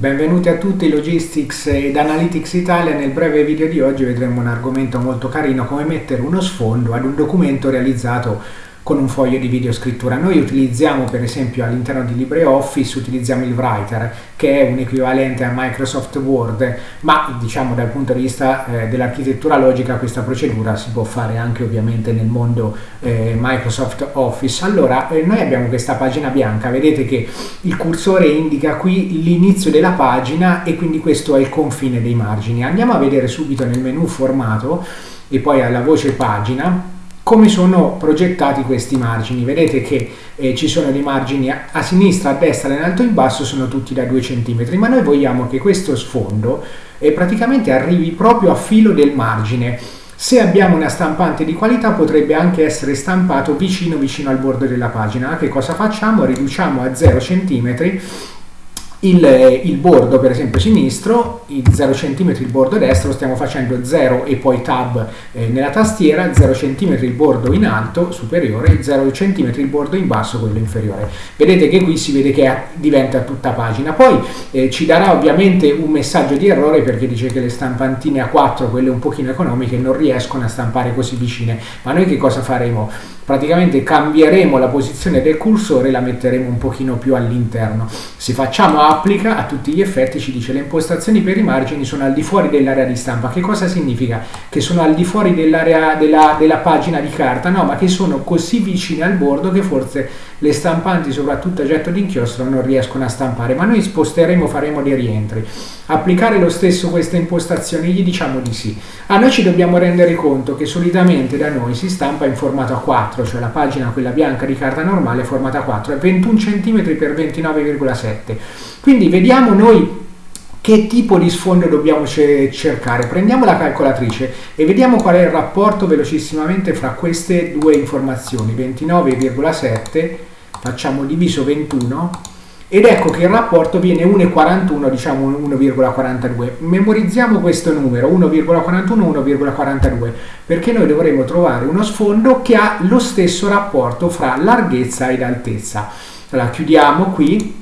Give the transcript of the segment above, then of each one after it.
Benvenuti a tutti Logistics ed Analytics Italia. Nel breve video di oggi vedremo un argomento molto carino come mettere uno sfondo ad un documento realizzato con un foglio di videoscrittura. Noi utilizziamo per esempio all'interno di LibreOffice utilizziamo il Writer che è un equivalente a Microsoft Word ma diciamo dal punto di vista eh, dell'architettura logica questa procedura si può fare anche ovviamente nel mondo eh, Microsoft Office. Allora eh, noi abbiamo questa pagina bianca, vedete che il cursore indica qui l'inizio della pagina e quindi questo è il confine dei margini. Andiamo a vedere subito nel menu formato e poi alla voce pagina come sono progettati questi margini. Vedete che eh, ci sono dei margini a, a, sinistra, a destra, in alto e in basso, sono tutti da 2 cm, ma noi vogliamo che questo sfondo eh, praticamente arrivi proprio a filo del margine. Se abbiamo una stampante di qualità potrebbe anche essere stampato vicino vicino al bordo della pagina. Che cosa facciamo? Riduciamo a 0 cm il, il, bordo per esempio sinistro, il 0 cm il bordo destro, stiamo facendo 0 e poi tab eh, nella tastiera, 0 cm il bordo in alto superiore, 0 cm il bordo in basso quello inferiore. Vedete che qui si vede che diventa tutta pagina. Poi eh, ci darà ovviamente un messaggio di errore perché dice che le stampantine A4, quelle un pochino economiche, non riescono a stampare così vicine. Ma noi che cosa faremo? praticamente cambieremo la posizione del cursore e la metteremo un pochino più all'interno. Se facciamo applica, a tutti gli effetti ci dice le impostazioni per i margini sono al di fuori dell'area di stampa. Che cosa significa? Che sono al di fuori dell'area della, della pagina di carta? No, ma che sono così vicine al bordo che forse le stampanti, soprattutto a getto d'inchiostro, non riescono a stampare. Ma noi sposteremo, faremo dei rientri. Applicare lo stesso queste impostazioni? Gli diciamo di sì. A noi ci dobbiamo rendere conto che solitamente da noi si stampa in formato A4 4, cioè la pagina quella bianca di carta normale formata 4, è 21 cm x 29,7. Quindi vediamo noi che tipo di sfondo dobbiamo cercare. Prendiamo la calcolatrice e vediamo qual è il rapporto velocissimamente fra queste due informazioni, 29,7 facciamo diviso 21 ed ecco che il rapporto viene 1,41 diciamo 1,42 memorizziamo questo numero 1,41 1,42 perché noi dovremo trovare uno sfondo che ha lo stesso rapporto fra larghezza ed altezza. Allora chiudiamo qui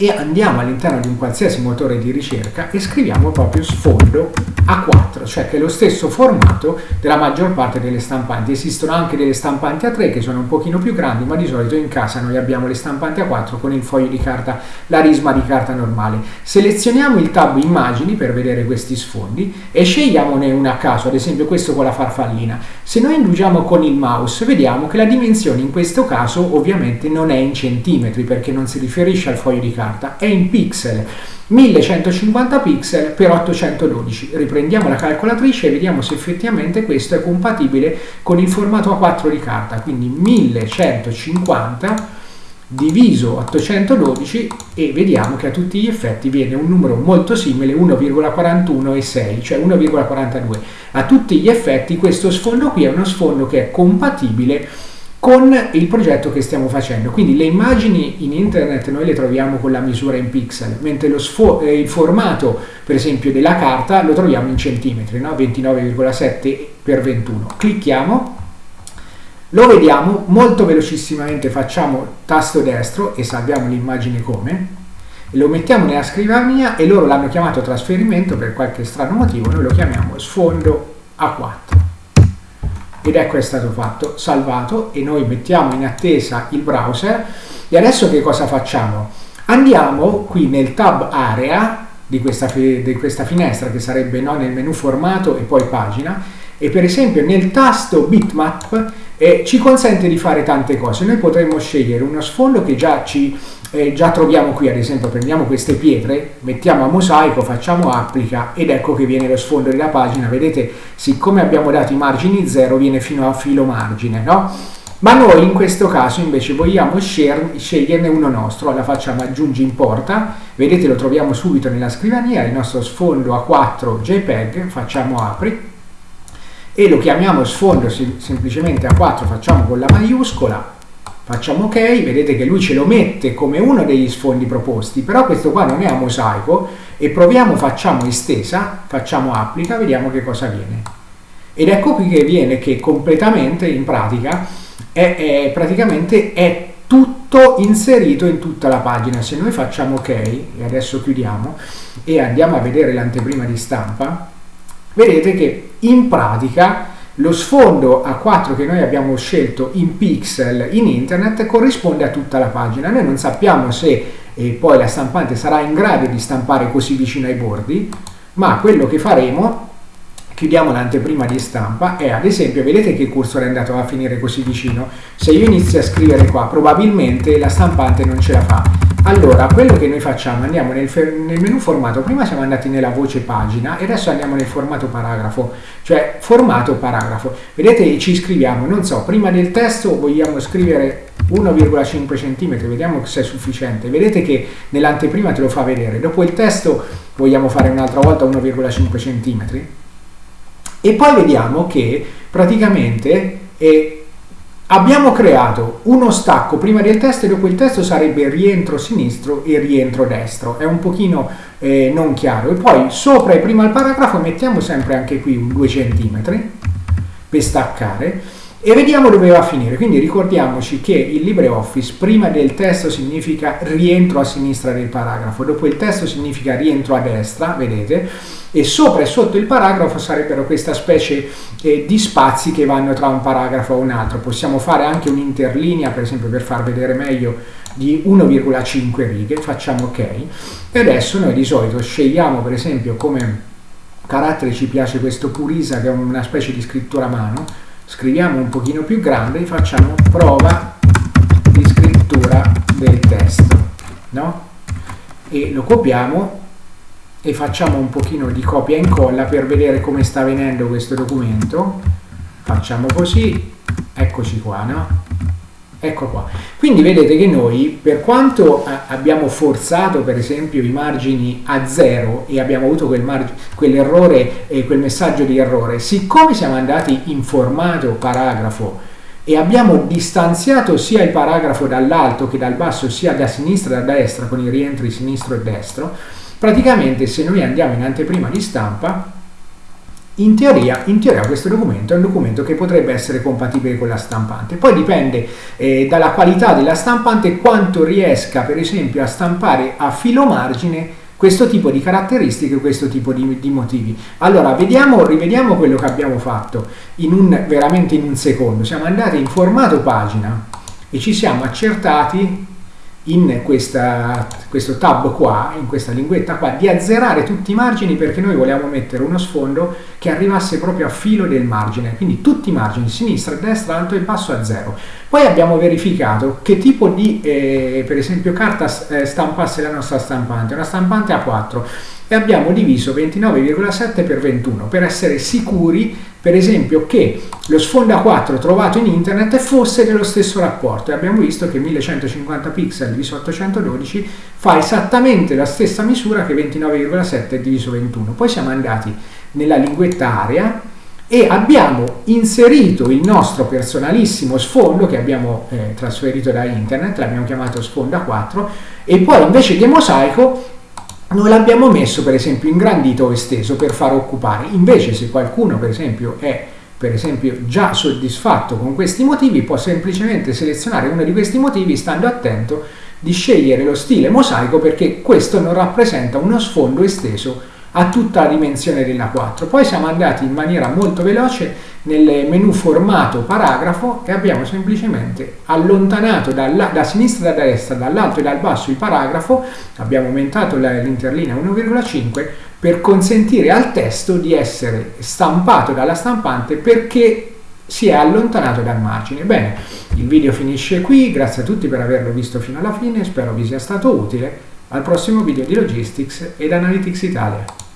e andiamo all'interno di un qualsiasi motore di ricerca e scriviamo proprio sfondo A4, cioè che è lo stesso formato della maggior parte delle stampanti. Esistono anche delle stampanti A3 che sono un pochino più grandi, ma di solito in casa noi abbiamo le stampanti A4 con il foglio di carta, la risma di carta normale. Selezioniamo il tab immagini per vedere questi sfondi e scegliamone una a caso, ad esempio questo con la farfallina. Se noi indugiamo con il mouse vediamo che la dimensione in questo caso ovviamente non è in centimetri perché non si riferisce al foglio di carta è in pixel. 1150 pixel per 812 riprendiamo la calcolatrice e vediamo se effettivamente questo è compatibile con il formato A4 di carta quindi 1150 diviso 812 e vediamo che a tutti gli effetti viene un numero molto simile 1,41 cioè 1,42 a tutti gli effetti questo sfondo qui è uno sfondo che è compatibile con il progetto che stiamo facendo. Quindi le immagini in internet noi le troviamo con la misura in pixel, mentre eh, il formato, per esempio, della carta lo troviamo in centimetri, no? 29,7 x 21. Clicchiamo, lo vediamo, molto velocissimamente facciamo tasto destro e salviamo l'immagine come, lo mettiamo nella scrivania e loro l'hanno chiamato trasferimento per qualche strano motivo, noi lo chiamiamo sfondo A4 ed ecco è stato fatto, salvato e noi mettiamo in attesa il browser. E adesso che cosa facciamo? Andiamo qui nel tab area di questa, di questa finestra che sarebbe no, nel menu formato e poi pagina e per esempio nel tasto bitmap eh, ci consente di fare tante cose. Noi potremmo scegliere uno sfondo che già ci eh, già troviamo qui ad esempio prendiamo queste pietre mettiamo a mosaico facciamo applica ed ecco che viene lo sfondo della pagina vedete siccome abbiamo dato i margini 0 viene fino a filo margine no? ma noi in questo caso invece vogliamo sceglierne uno nostro allora facciamo aggiungi importa vedete lo troviamo subito nella scrivania il nostro sfondo A4 JPEG facciamo apri e lo chiamiamo sfondo semplicemente A4 facciamo con la maiuscola facciamo ok, vedete che lui ce lo mette come uno degli sfondi proposti, però questo qua non è a mosaico e proviamo, facciamo estesa, facciamo applica, vediamo che cosa viene. Ed ecco qui che viene che completamente in pratica è, è praticamente è tutto inserito in tutta la pagina. Se noi facciamo ok, e adesso chiudiamo, e andiamo a vedere l'anteprima di stampa, vedete che in pratica lo sfondo A4 che noi abbiamo scelto in pixel in internet corrisponde a tutta la pagina. Noi non sappiamo se eh, poi la stampante sarà in grado di stampare così vicino ai bordi, ma quello che faremo chiudiamo l'anteprima di stampa e ad esempio vedete che il cursore è andato a finire così vicino se io inizio a scrivere qua probabilmente la stampante non ce la fa allora, quello che noi facciamo, andiamo nel, nel, menu formato, prima siamo andati nella voce pagina e adesso andiamo nel formato paragrafo, cioè formato paragrafo. Vedete, ci scriviamo, non so, prima del testo vogliamo scrivere 1,5 cm, vediamo se è sufficiente. Vedete che nell'anteprima te lo fa vedere. Dopo il testo vogliamo fare un'altra volta 1,5 cm. E poi vediamo che praticamente... È, Abbiamo creato uno stacco prima del testo e dopo il testo sarebbe rientro sinistro e rientro destro. È un pochino eh, non chiaro. E poi sopra e prima il paragrafo mettiamo sempre anche qui un 2 cm per staccare e vediamo dove va a finire. Quindi ricordiamoci che il LibreOffice prima del testo significa rientro a sinistra del paragrafo, dopo il testo significa rientro a destra, vedete, e sopra e sotto il paragrafo sarebbero questa specie eh, di spazi che vanno tra un paragrafo e un altro. Possiamo fare anche un'interlinea, per esempio per far vedere meglio, di 1,5 righe, facciamo ok. E adesso noi di solito scegliamo per esempio come carattere ci piace questo Purisa che è una specie di scrittura a mano, scriviamo un pochino più grande facciamo prova di scrittura del testo, no? E lo copiamo e facciamo un pochino di copia e incolla per vedere come sta venendo questo documento facciamo così eccoci qua no? Ecco qua. Quindi vedete che noi per quanto abbiamo forzato per esempio i margini a zero e abbiamo avuto quel quell'errore e quel messaggio di errore siccome siamo andati in formato paragrafo e abbiamo distanziato sia il paragrafo dall'alto che dal basso sia da sinistra che da destra con i rientri sinistro e destro Praticamente se noi andiamo in anteprima di stampa, in teoria, in teoria, questo documento è un documento che potrebbe essere compatibile con la stampante. Poi dipende eh, dalla qualità della stampante quanto riesca per esempio a stampare a filo margine questo tipo di caratteristiche, questo tipo di, di motivi. Allora, vediamo, rivediamo quello che abbiamo fatto in un, veramente in un secondo. Siamo andati in formato pagina e ci siamo accertati in questa, questo tab qua, in questa linguetta qua, di azzerare tutti i margini perché noi vogliamo mettere uno sfondo che arrivasse proprio a filo del margine, quindi tutti i margini, sinistra, destra, alto e basso a zero. Poi abbiamo verificato che tipo di, eh, per esempio, carta eh, stampasse la nostra stampante, una stampante A4 e abbiamo diviso 29,7 per 21 per essere sicuri per esempio che lo sfondo A4 trovato in internet fosse dello stesso rapporto. E abbiamo visto che 1150 pixel diviso 812 fa esattamente la stessa misura che 29,7 diviso 21 poi siamo andati nella linguetta area e abbiamo inserito il nostro personalissimo sfondo che abbiamo eh, trasferito da internet, l'abbiamo chiamato sfondo A4 e poi invece di mosaico non l'abbiamo messo per esempio ingrandito o esteso per far occupare. Invece se qualcuno per esempio è per esempio già soddisfatto con questi motivi può semplicemente selezionare uno di questi motivi stando attento di scegliere lo stile mosaico perché questo non rappresenta uno sfondo esteso a tutta la dimensione della 4. Poi siamo andati in maniera molto veloce nel menu formato paragrafo e abbiamo semplicemente allontanato dalla, da sinistra e da destra, dall'alto e dal basso il paragrafo, abbiamo aumentato l'interlinea 1,5 per consentire al testo di essere stampato dalla stampante perché si è allontanato dal margine. Bene, il video finisce qui, grazie a tutti per averlo visto fino alla fine, spero vi sia stato utile. Al prossimo video di Logistics ed Analytics Italia.